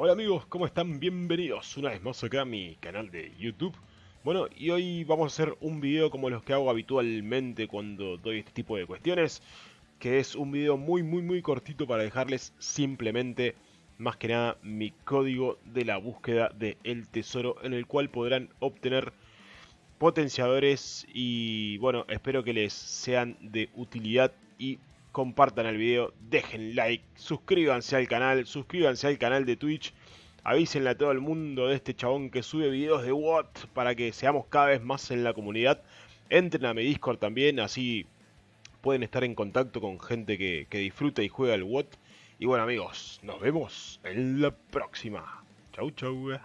Hola amigos, ¿cómo están? Bienvenidos una vez más acá a mi canal de YouTube. Bueno, y hoy vamos a hacer un video como los que hago habitualmente cuando doy este tipo de cuestiones. Que es un video muy muy muy cortito para dejarles simplemente, más que nada, mi código de la búsqueda del tesoro en el cual podrán obtener potenciadores y bueno, espero que les sean de utilidad y compartan el video, dejen like, suscríbanse al canal, suscríbanse al canal de Twitch, avísenle a todo el mundo de este chabón que sube videos de WOT para que seamos cada vez más en la comunidad. Entren a mi Discord también, así pueden estar en contacto con gente que, disfruta y juega el WOT. Y bueno amigos, nos vemos en la próxima. Chau chau.